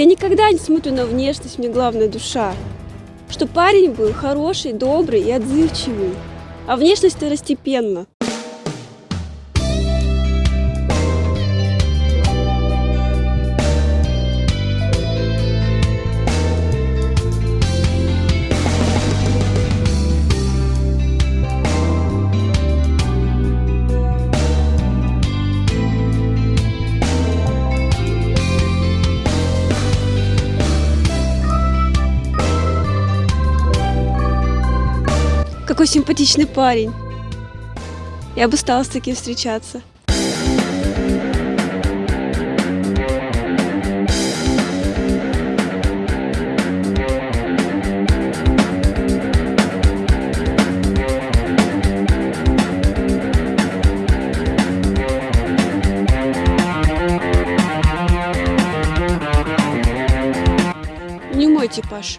Я никогда не смотрю на внешность, мне главное душа. Что парень был хороший, добрый и отзывчивый. А внешность второстепенно. Какой симпатичный парень. Я бы стала с таким встречаться. Не мой типаж.